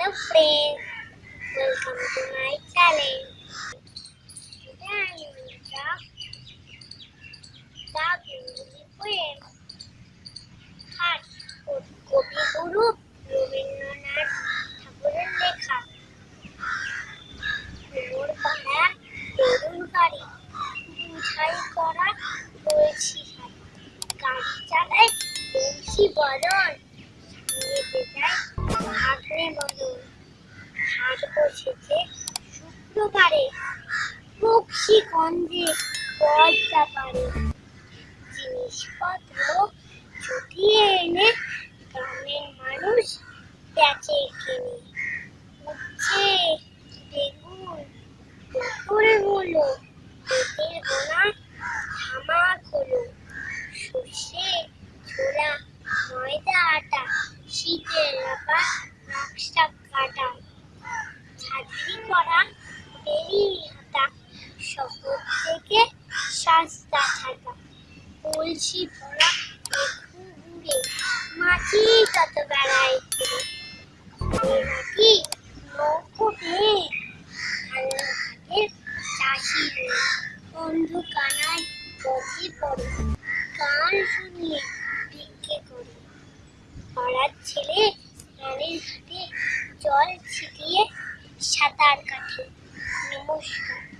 Hello friends, welcome to my channel. Today I will talk the Bengali poem Heart কবিগুরু রবীন্দ্রনাথ ঠাকুরের লেখা মোর পাড়া তরুণ গাড়ি বুঝাই করা বলছি হাত গাড়ি চালায় বংশী বদল নিয়ে যায় ভাগ্নে বদল হাট বসেছে শুক্রবারে বক্সিগঞ্জে পর্দা পারে। জিনিসপত্র জুটিয়ে এনে গ্রামের মানুষ বেচে কিনে। উচ্ছে, বেগুন পটল হলো সস্তা ছাতা কলসি ভরা ঘুরে মাছি তত বেড়ায় ঘুরে গান শুনিয়ে ছেলে রানীর ঘাটে জল ছিটিয়ে সাঁতার কাটে। নমস্কার।